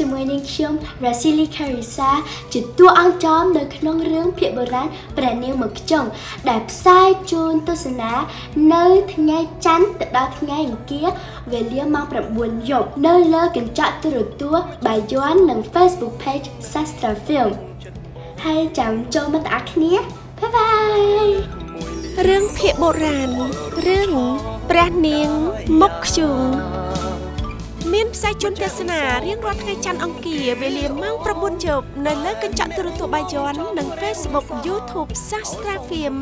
ជាមួយនាងខ្ញុំ Rasili Carissa ជាតួអង្គចំនៅក្នុងរឿងភាគបុរាណព្រះនាងមកខ្ចុងដែលផ្សាយជូនទស្សនា នៅថ្ងៃច័ន្ទទៅដល់ថ្ងៃអង្គារវេលាម៉ោង9យប់នៅលើកញ្ចក់ទូរទស្សន៍បាយ័ននិង Facebook Page Sastra Film ហើយចាំចូលមកតាគ្នាបាយបាយរឿងភាគបុរាណរឿងព្រះនាងមុខខ្ជុងមាន ផ្សាយជូនទស្សនារៀងរាល់ថ្ងៃច័ន្ទអង្គារវេលាម៉ោង9យប់នៅលើកញ្ចក់ទូរទស្សន៍បាយ័ននិង Facebook YouTube Sastra Film